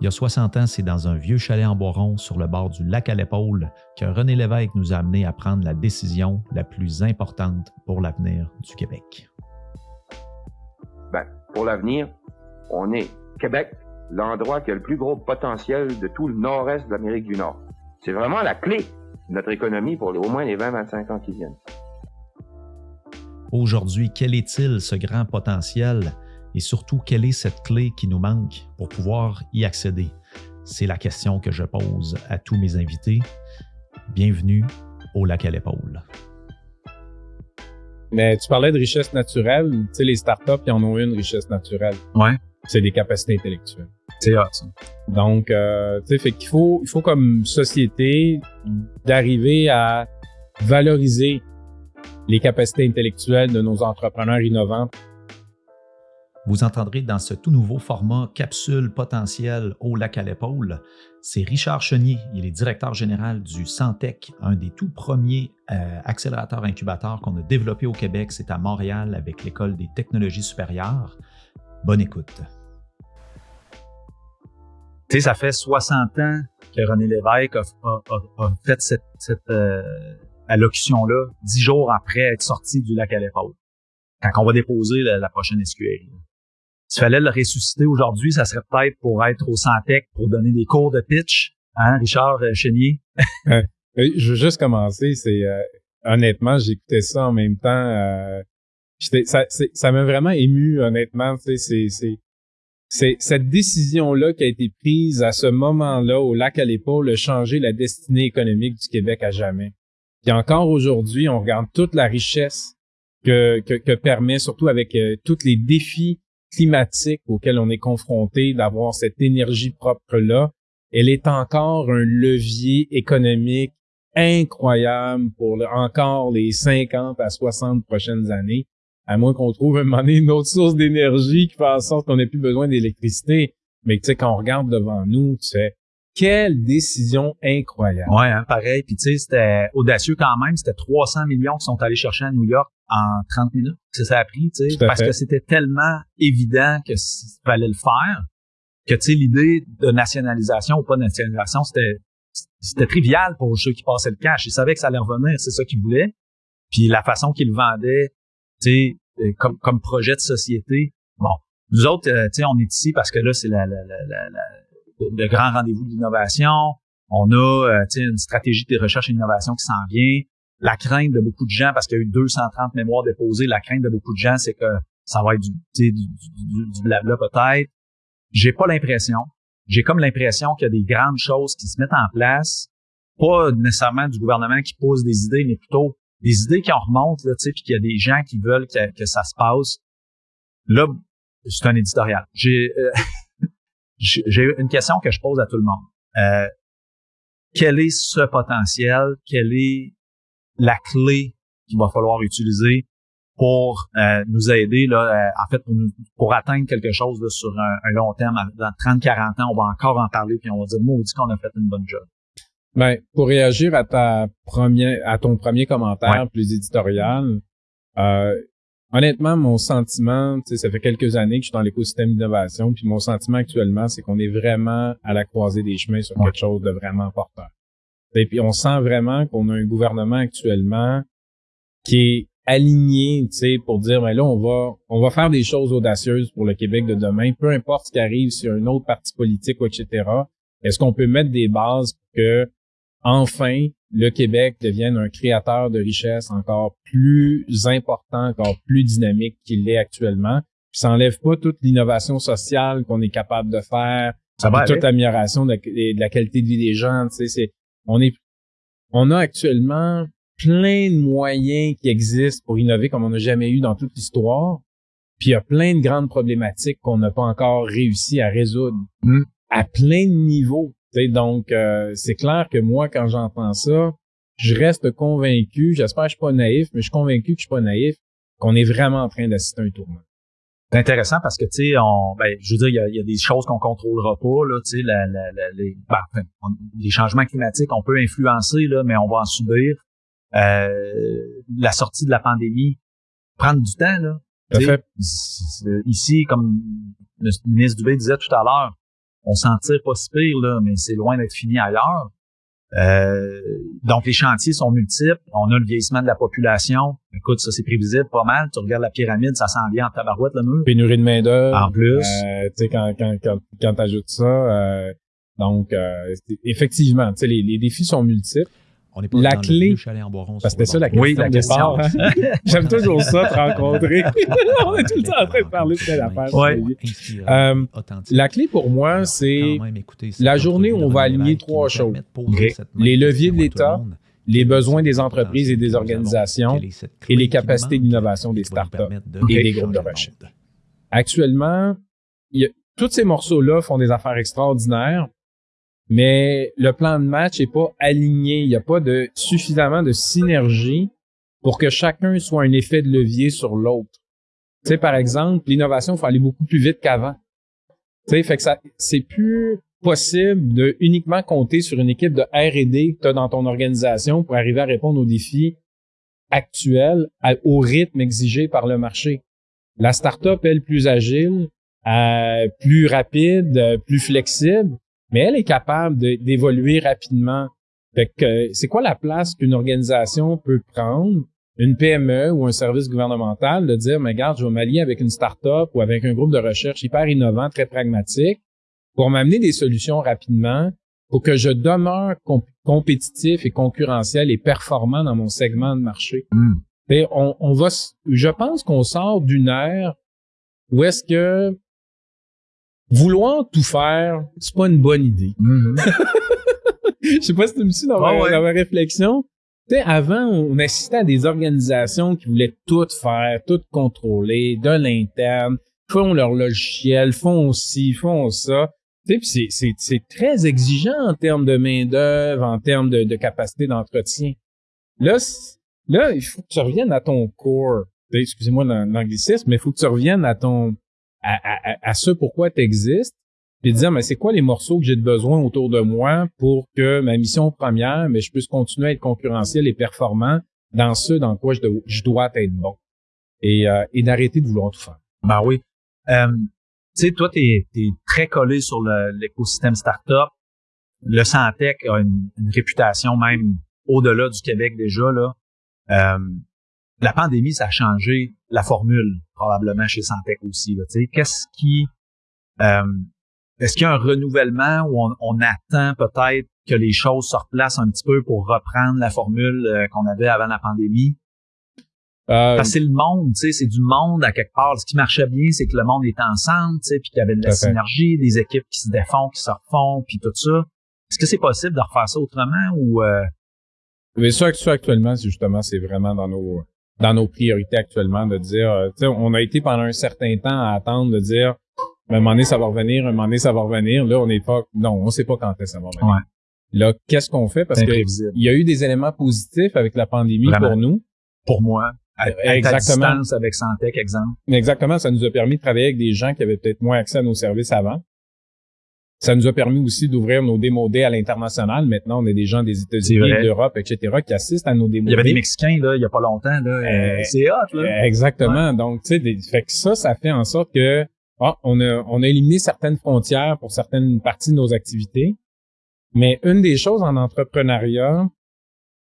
Il y a 60 ans, c'est dans un vieux chalet en Boiron sur le bord du lac à l'épaule que René Lévesque nous a amené à prendre la décision la plus importante pour l'avenir du Québec. Ben, pour l'avenir, on est Québec, l'endroit qui a le plus gros potentiel de tout le nord-est de l'Amérique du Nord. C'est vraiment la clé de notre économie pour au moins les 20-25 ans qui viennent. Aujourd'hui, quel est-il ce grand potentiel? Et surtout quelle est cette clé qui nous manque pour pouvoir y accéder? C'est la question que je pose à tous mes invités. Bienvenue au lac à l'épaule. Mais tu parlais de richesse naturelle. Tu sais, les startups, ils en ont une richesse naturelle. Ouais. C'est des capacités intellectuelles. C'est hot, ça. Donc, euh, tu sais, fait qu'il faut, il faut comme société d'arriver à valoriser les capacités intellectuelles de nos entrepreneurs innovants. Vous entendrez dans ce tout nouveau format Capsule potentielle au lac à l'épaule, c'est Richard Chenier, il est directeur général du Santec, un des tout premiers euh, accélérateurs incubateurs qu'on a développé au Québec. C'est à Montréal avec l'École des technologies supérieures. Bonne écoute. Tu sais, ça fait 60 ans que René Lévesque a, fait cette, euh, allocution-là, dix jours après être sorti du lac à l'épaule, quand on va déposer la, prochaine SQL. S'il fallait le ressusciter aujourd'hui, ça serait peut-être pour être au Santec pour donner des cours de pitch, hein, Richard euh, Chénier? Euh, je veux juste commencer, c'est euh, honnêtement, j'écoutais ça en même temps. ça m'a vraiment ému, honnêtement. C'est c'est cette décision-là qui a été prise à ce moment-là au lac à l'épaule a changé la destinée économique du Québec à jamais. Puis encore aujourd'hui, on regarde toute la richesse que, que, permet, surtout avec euh, tous les défis climatiques auxquels on est confronté, d'avoir cette énergie propre-là. Elle est encore un levier économique incroyable pour encore les 50 à 60 prochaines années, à moins qu'on trouve un moment donné une autre source d'énergie qui fait en sorte qu'on n'ait plus besoin d'électricité. Mais tu sais, quand on regarde devant nous, tu sais, quelle décision incroyable. Ouais, hein, pareil. Puis tu sais, c'était audacieux quand même. C'était 300 millions qui sont allés chercher à New York en 30 minutes. C'est ça a pris, tu sais, parce que c'était tellement évident que fallait le faire que tu sais, l'idée de nationalisation ou pas de nationalisation, c'était c'était trivial pour ceux qui passaient le cash. Ils savaient que ça allait revenir, c'est ça qu'ils voulaient. Puis la façon qu'ils le vendaient, tu sais, euh, comme, comme projet de société. Bon, nous autres, euh, tu sais, on est ici parce que là, c'est la, la, la, la le grand rendez-vous de l'innovation. On a euh, une stratégie de recherche et d'innovation qui s'en vient. La crainte de beaucoup de gens, parce qu'il y a eu 230 mémoires déposées, la crainte de beaucoup de gens, c'est que ça va être du, du, du, du blabla peut-être. J'ai pas l'impression. J'ai comme l'impression qu'il y a des grandes choses qui se mettent en place, pas nécessairement du gouvernement qui pose des idées, mais plutôt des idées qui en remontent, là, puis qu'il y a des gens qui veulent que, que ça se passe. Là, c'est un éditorial. J'ai euh, j'ai une question que je pose à tout le monde. Euh, quel est ce potentiel? Quelle est la clé qu'il va falloir utiliser pour euh, nous aider, là, euh, en fait, pour, atteindre quelque chose sur un, long terme. Dans 30-40 ans, on va encore en parler, puis on va dire, dit qu'on a fait une bonne job. Ben, pour réagir à ta première, à ton premier commentaire plus éditorial, euh, Honnêtement, mon sentiment, ça fait quelques années que je suis dans l'écosystème d'innovation, puis mon sentiment actuellement, c'est qu'on est vraiment à la croisée des chemins sur quelque chose de vraiment porteur. Et puis on sent vraiment qu'on a un gouvernement actuellement qui est aligné, tu sais, pour dire, mais ben là, on va, on va faire des choses audacieuses pour le Québec de demain, peu importe ce qui arrive sur un autre parti politique, etc. Est-ce qu'on peut mettre des bases pour que, enfin, le Québec devienne un créateur de richesse encore plus important, encore plus dynamique qu'il l'est actuellement? Puis ça enlève pas toute l'innovation sociale qu'on est capable de faire, toute l'amélioration de, la qualité de vie des gens. Tu sais, c'est, on est, on a actuellement plein de moyens qui existent pour innover comme on n'a jamais eu dans toute l'histoire. Puis il y a plein de grandes problématiques qu'on n'a pas encore réussi à résoudre mm. à plein de niveaux donc, euh, c'est clair que moi, quand j'entends ça, je reste convaincu, j'espère que je suis pas naïf, mais je suis convaincu que je suis pas naïf, qu'on est vraiment en train d'assister à un tournant. C'est intéressant parce que, tu sais, on, ben, je veux dire, il y a, des choses qu'on contrôlera pas, là, tu sais, la, les, ben, les changements climatiques, on peut influencer, là, mais on va en subir. Euh, la sortie de la pandémie, prendre du temps, là. Fait. Ici, comme le ministre Dubé disait tout à l'heure, on s'en tire pas si pire, là, mais c'est loin d'être fini ailleurs. Euh, donc, les chantiers sont multiples. On a le vieillissement de la population. Écoute, ça, c'est prévisible pas mal. Tu regardes la pyramide, ça s'en vient en tabarouette, le mur. Pénurie de main-d'œuvre. En plus. Euh, tu sais, quand, quand, quand, quand tu ajoutes ça, euh, donc, euh, effectivement, tu sais, les, les défis sont multiples. On est pas La dans clé- le chalet en Boiron Parce que sur c'était ça la question. Oui, la de départ, hein. J'aime toujours ça, te rencontrer. On est tout le temps en train de parler de telle affaire. Ouais. Euh. La clé pour moi, c'est la journée où on va aligner trois choses. Les leviers question de l'État, les besoins des entreprises et des organisations et les capacités d'innovation des startups et des groupes de recherche. actuellement, il y a, tous ces morceaux-là font des affaires extraordinaires, mais le plan de match est pas aligné. Il n'y a pas de suffisamment de synergie pour que chacun soit un effet de levier sur l'autre. Tu sais, par exemple, l'innovation, il faut aller beaucoup plus vite qu'avant. Tu sais, fait que ça, c'est plus possible de uniquement compter sur une équipe de R&D que tu as dans ton organisation pour arriver à répondre aux défis actuels au rythme exigé par le marché. La startup, elle, plus agile, euh, plus rapide, euh, plus flexible, mais elle est capable d'évoluer rapidement. Fait que c'est quoi la place qu'une organisation peut prendre, une PME ou un service gouvernemental, de dire, mais regarde, je vais m'allier avec une startup ou avec un groupe de recherche hyper innovant, très pragmatique, pour m'amener des solutions rapidement, pour que je demeure com- compétitif et concurrentiel et performant dans mon segment de marché. Et on, on va, je pense qu'on sort d'une ère où est-ce que vouloir tout faire, c'est pas une bonne idée. Mhm. Je sais pas si tu me suis dans, ma, Ouais, ouais. dans ma réflexion. Tu sais, avant, on assistait à des organisations qui voulaient tout faire, tout contrôler, de l'interne, font leur logiciel, font ci, font ça. Tu sais, c'est, c'est, c'est très exigeant en termes de main-d'œuvre, en termes de, de capacité d'entretien. Là, là, il faut que tu reviennes à ton sais, Excusez-moi l'an- l'anglicisme, mais il faut que tu reviennes à ton à, à, à- ce pourquoi tu existes puis dire mais c'est quoi les morceaux que j'ai de besoin autour de moi pour que ma mission première mais je puisse continuer à être concurrentiel et performant dans ce dans quoi je, dois- je dois être bon et, euh, et d'arrêter de vouloir tout faire. Ben oui. Euh, tu sais, toi, t'es es très collé sur l'écosystème startup. Le Santec a une, une réputation même au-delà du Québec déjà. Là. Euh, la pandémie, ça a changé la formule probablement chez Santec aussi. là. Tu sais, Qu'est-ce qui... Euh, Est-ce qu'il y a un renouvellement où on, on attend peut-être que les choses se replacent un petit peu pour reprendre la formule euh, qu'on avait avant la pandémie? Euh, Parce que c'est le monde, tu sais, c'est du monde à quelque part. Ce qui marchait bien, c'est que le monde était ensemble, tu sais, puis qu'il y avait de la fait. synergie, des équipes qui se défont, qui se refont, puis tout ça. Est-ce que c'est possible de refaire ça autrement ou euh, Mais ça, ça actuellement, c'est justement, c'est vraiment dans nos dans nos priorités actuellement de dire, euh, tu sais, on a été pendant un certain temps à attendre de dire, un moment donné, ça va revenir, un moment donné, ça va revenir. Là, on n'est pas, non, on sait pas quand est-ce que ça va revenir. Ouais. Là, qu'est-ce qu'on fait? Parce c'est que imprévisible il y a eu des éléments positifs avec la pandémie Vraiment. pour nous. pour moi? À, à ta Exactement. distance avec Santec, exemple. Exactement, ça nous a permis de travailler avec des gens qui avaient peut-être moins accès à nos services avant. Ça nous a permis aussi d'ouvrir nos démodés à l'international. Maintenant, on a des gens des États-Unis, vrai. de l'Europe, etc., qui assistent à nos Il démodés. y avait des Mexicains, là, il y a pas longtemps, là. euh, Euh, c'est hot, là. Exactement. Donc, tu sais, fait que ça, ça fait en sorte que ah, on a on a éliminé certaines frontières pour certaines parties de nos activités. Mais une des choses en entrepreneuriat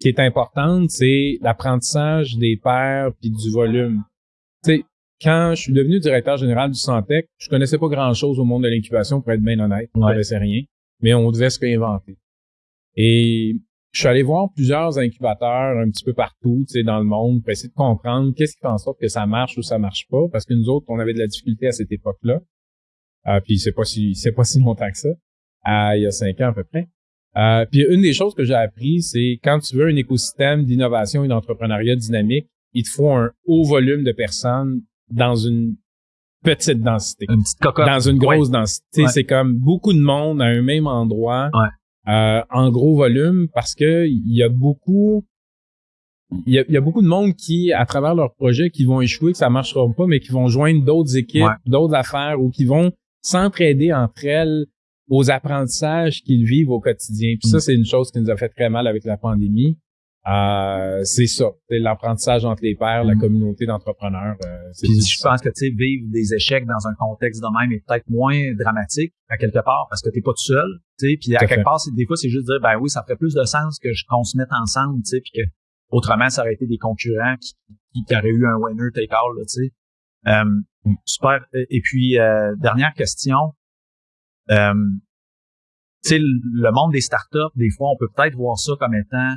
qui est importante, c'est l'apprentissage des pairs puis du volume. Tu sais, quand je suis devenu directeur général du Santec, je connaissais pas grand-chose au monde de l'incubation, pour être bien honnête. Je Ouais. connaissais rien. Mais on devait se réinventer. Et je suis allé voir plusieurs incubateurs un petit peu partout, tu sais, dans le monde, pour essayer de comprendre qu'est-ce qui fait en sorte que ça marche ou ça marche pas, parce que nous autres, on avait de la difficulté à cette époque-là. Euh, puis c'est pas si c'est pas si longtemps que ça, euh, il y a cinq ans à peu près. Euh, puis une des choses que j'ai appris, c'est quand tu veux un écosystème d'innovation et d'entrepreneuriat dynamique, il te faut un haut volume de personnes dans une petite densité Une petite cocotte. dans une grosse densité. Ouais. C'est comme beaucoup de monde à un même endroit, Ouais. euh, en gros volume, parce que il y a beaucoup, il y a, il y a beaucoup de monde qui, à travers leurs projets, qui vont échouer, que ça marchera pas, mais qui vont joindre d'autres équipes, d'autres affaires, ou qui vont s'entraider entre elles aux apprentissages qu'ils vivent au quotidien. Puis ça, Mm. c'est une chose qui nous a fait très mal avec la pandémie. Euh, c'est ça, c'est l'apprentissage entre les pairs, la mm. communauté d'entrepreneurs. Euh, je pense que tu sais vivre des échecs dans un contexte de même est peut-être moins dramatique à quelque part parce que t'es pas tout seul. Puis à quelque part, des fois c'est juste dire ben oui, ça ferait plus de sens que qu'on se mette ensemble, tu sais, puis que autrement ça aurait été des concurrents qui, qui, auraient eu un winner take all, tu sais. Euh, mm. super. Et puis euh, dernière question. Euh, tu sais, le monde des startups, des fois, on peut peut-être voir ça comme étant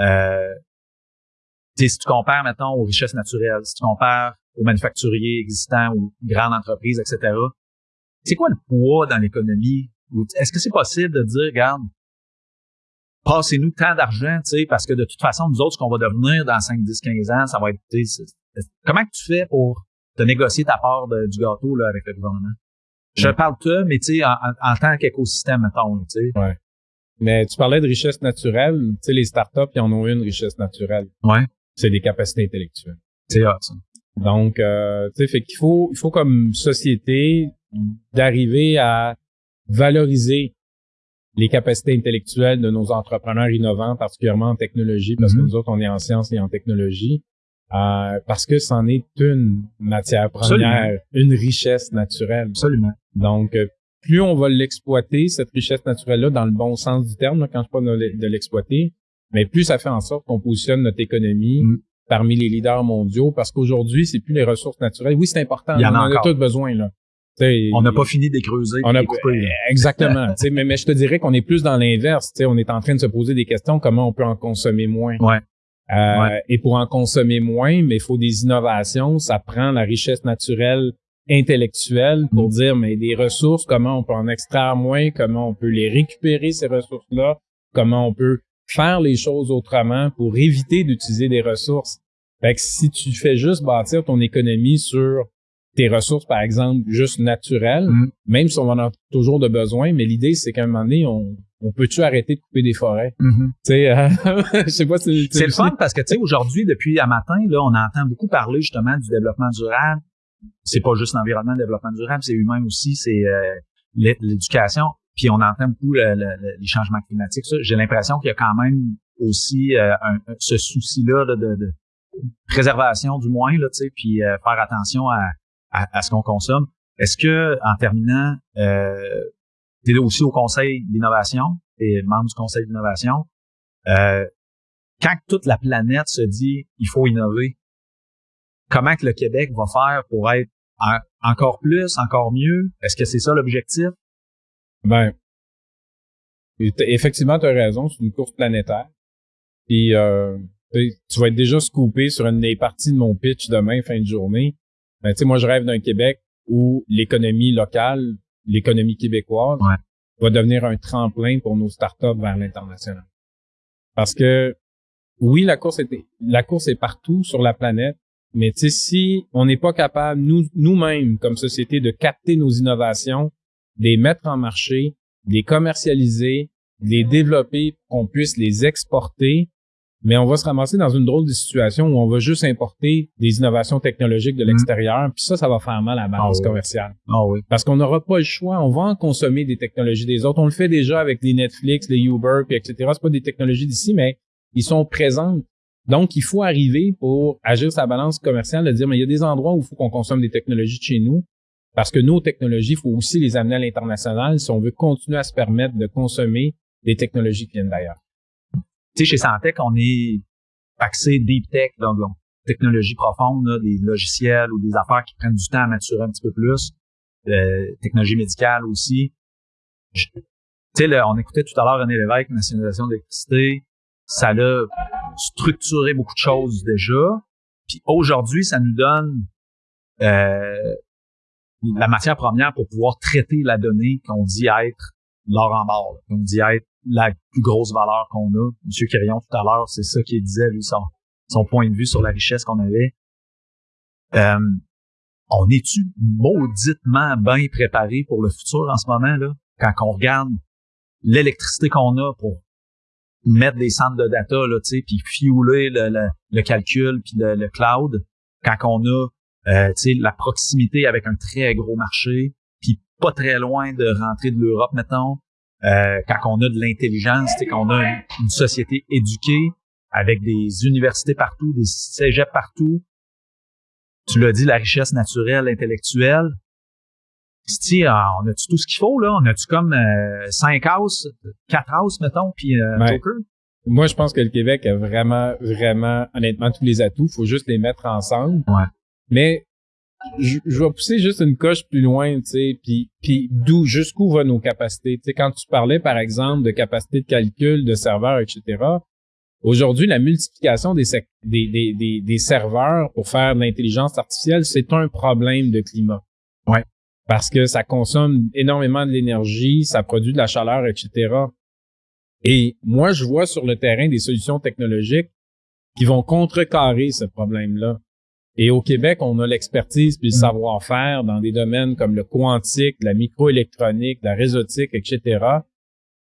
euh, si tu compares, maintenant aux richesses naturelles, si tu compares aux manufacturiers existants, aux grandes entreprises, etc., c'est quoi le poids dans l'économie? Est-ce que c'est possible de dire, regarde, passez-nous tant d'argent, tu sais, parce que de toute façon, nous autres, ce qu'on va devenir dans 5, 10, 15 ans, ça va être, comment tu fais pour te négocier ta part du gâteau, là, avec le gouvernement? Je parle de toi, mais tu sais, en, en, tant qu'écosystème, mettons, tu sais. Ouais. Mais tu parlais de richesse naturelle. Tu sais, les startups, ils en ont une richesse naturelle. Ouais. C'est des capacités intellectuelles. C'est ça. Donc, euh, tu sais, fait qu'il faut, il faut comme société d'arriver à valoriser les capacités intellectuelles de nos entrepreneurs innovants, particulièrement en technologie, parce que mm-hmm. nous autres, on est en sciences et en technologie, euh, parce que c'en est une matière première, une richesse naturelle. Absolument. Donc, euh, plus on va l'exploiter, cette richesse naturelle-là, dans le bon sens du terme, quand je parle de l'exploiter, mais plus ça fait en sorte qu'on positionne notre économie mm. parmi les leaders mondiaux, parce qu'aujourd'hui, c'est plus les ressources naturelles. Oui, c'est important. Il y en, a, on a tous besoin, là. on n'a pas fini de creuser. On a exactement. mais, mais je te dirais qu'on est plus dans l'inverse. On est en train de se poser des questions comment on peut en consommer moins. Ouais. Euh, et pour en consommer moins, mais il faut des innovations. Ça prend la richesse naturelle intellectuel pour mm. dire mais des ressources, comment on peut en extraire moins, comment on peut les récupérer ces ressources-là, comment on peut faire les choses autrement pour éviter d'utiliser des ressources. Fait que si tu fais juste bâtir ton économie sur tes ressources, par exemple, juste naturelles, mm. même si on en a toujours de besoin, mais l'idée, c'est qu'à un moment donné, on, on peut-tu arrêter de couper des forêts? Tu sais, euh, je sais pas si... C'est le fun parce que, tu sais, aujourd'hui, depuis un matin, là, on entend beaucoup parler justement du développement durable, c'est pas juste l'environnement, le développement durable, c'est humain aussi, c'est euh, l'éducation. Puis on entend beaucoup les changements climatiques. J'ai l'impression qu'il y a quand même aussi euh, ce souci-là de, préservation du moins, là, puis euh, faire attention à, à, ce qu'on consomme. Est-ce que, en terminant, euh, tu es aussi au Conseil d'innovation, et membre du Conseil d'innovation, quand toute la planète se dit il faut innover, comment que le Québec va faire pour être encore plus, encore mieux? Est-ce que c'est ça l'objectif? Ben, effectivement, tu as raison, c'est une course planétaire. Puis euh, tu vas être déjà scoopé sur une des parties de mon pitch demain, fin de journée. Ben, tu sais, moi, je rêve d'un Québec où l'économie locale, l'économie québécoise, va devenir un tremplin pour nos startups vers l'international. Parce que oui, la course est la course est partout sur la planète, mais si on n'est pas capable, nous, nous-mêmes, comme société, de capter nos innovations, de les mettre en marché, de les commercialiser, de les développer, qu'on puisse les exporter, mais on va se ramasser dans une drôle de situation où on va juste importer des innovations technologiques de mm. l'extérieur, puis ça, ça va faire mal à la balance ah commerciale. Ah oui. Parce qu'on n'aura pas le choix, on va en consommer des technologies des autres. On le fait déjà avec les Netflix, les Uber, puis etc. C'est pas des technologies d'ici, mais ils sont présentes donc, il faut arriver pour agir sa balance commerciale, de dire, mais il y a des endroits où il faut qu'on consomme des technologies de chez nous, parce que nos technologies, il faut aussi les amener à l'international si on veut continuer à se permettre de consommer des technologies qui viennent d'ailleurs. Tu sais, chez Santec, on est axé deep tech, donc, technologie profonde, des logiciels ou des affaires qui prennent du temps à maturer un petit peu plus, euh, technologie médicale aussi. Tu sais, on écoutait tout à l'heure René Lévesque, nationalisation de l'électricité, ça l'a structuré beaucoup de choses déjà. Puis aujourd'hui, ça nous donne euh, la matière première pour pouvoir traiter la donnée qu'on dit être l'or en barre, qu'on dit être la plus grosse valeur qu'on a. Monsieur Quirion, tout à l'heure, c'est ça qu'il disait, lui, son, son point de vue sur la richesse qu'on avait. Euh, on est-tu mauditement bien préparé pour le futur en ce moment, là? Quand on regarde l'électricité qu'on a pour mettre des centres de data, là, tu sais, puis fueler le, le, calcul, puis le, cloud, quand on a, euh, la proximité avec un très gros marché, puis pas très loin de rentrer de l'Europe, mettons, euh, quand on a de l'intelligence, tu sais, qu'on a une, société éduquée avec des universités partout, des cégeps partout. Tu l'as dit, la richesse naturelle, intellectuelle. Ah, on a-tu tout ce qu'il faut, là? On a-tu comme euh, cinq houses, quatre houses, mettons, puis euh, Joker? Moi, je pense que le Québec a vraiment, vraiment, honnêtement, tous les atouts. faut juste les mettre ensemble. Ouais. Mais je, vais pousser juste une coche plus loin, tu sais, puis, puis d'où, jusqu'où vont nos capacités? Tu sais, quand tu parlais, par exemple, de capacité de calcul, de serveurs, etc., aujourd'hui, la multiplication des, des, des, des, serveurs pour faire de l'intelligence artificielle, c'est un problème de climat. Ouais. Parce que ça consomme énormément de l'énergie, ça produit de la chaleur, etc. Et moi, je vois sur le terrain des solutions technologiques qui vont contrecarrer ce problème-là. Et au Québec, on a l'expertise puis le mm. savoir-faire dans des domaines comme le quantique, la microélectronique, la réseautique, etc.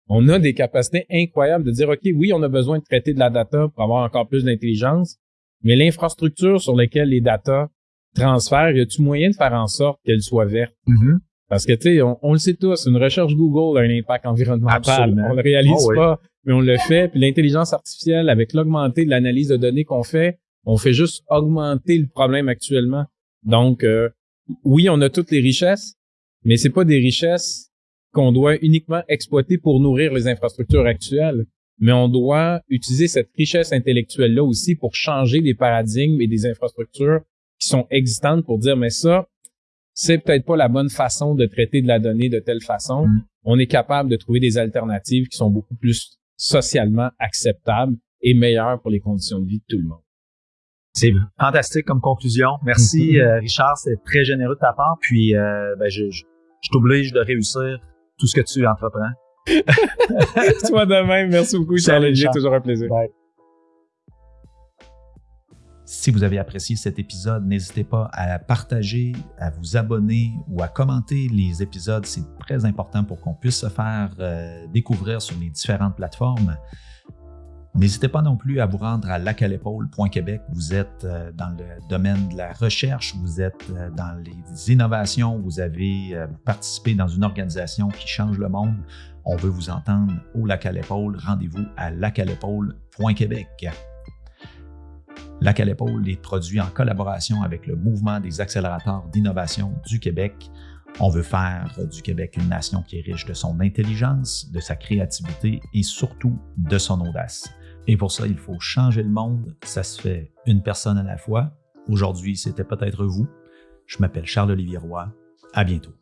On a des capacités incroyables de dire, OK, oui, on a besoin de traiter de la data pour avoir encore plus d'intelligence, mais l'infrastructure sur laquelle les data transfèrent, y a-tu moyen de faire en sorte qu'elle soit verte? Mm-hmm. Parce que, tu sais, on, le sait tous, une recherche Google a un impact environnemental. On le réalise ah pas, mais on le fait. Puis l'intelligence artificielle, avec l'augmenté de l'analyse de données qu'on fait, on fait juste augmenter le problème actuellement. Donc, euh, oui, on a toutes les richesses, mais c'est pas des richesses qu'on doit uniquement exploiter pour nourrir les infrastructures actuelles, mais on doit utiliser cette richesse intellectuelle-là aussi pour changer des paradigmes et des infrastructures qui sont existantes pour dire, mais ça, c'est peut-être pas la bonne façon de traiter de la donnée de telle façon. Mm. On est capable de trouver des alternatives qui sont beaucoup plus socialement acceptables et meilleures pour les conditions de vie de tout le monde. C'est fantastique comme conclusion. Merci, euh, Richard. C'est très généreux de ta part. Puis, euh, ben, je, je, t'oblige de réussir tout ce que tu entreprends. Toi de même. Merci beaucoup, Charles. J'ai toujours un plaisir. Si vous avez apprécié cet épisode, n'hésitez pas à partager, à vous abonner ou à commenter les épisodes. C'est très important pour qu'on puisse se faire euh, découvrir sur les différentes plateformes. N'hésitez pas non plus à vous rendre à lacalépaule.québec. Vous êtes euh, dans le domaine de la recherche, vous êtes euh, dans les innovations, vous avez participé dans une organisation qui change le monde. On veut vous entendre au Lac. Rendez-vous à lacalépaule.québec. Lac à l'épaule est produit en collaboration avec le Mouvement des accélérateurs d'innovation du Québec. On veut faire du Québec une nation qui est riche de son intelligence, de sa créativité et surtout de son audace. Et pour ça, il faut changer le monde. Ça se fait une personne à la fois. Aujourd'hui, c'était peut-être vous. Je m'appelle Charles-Olivier Roy. À bientôt.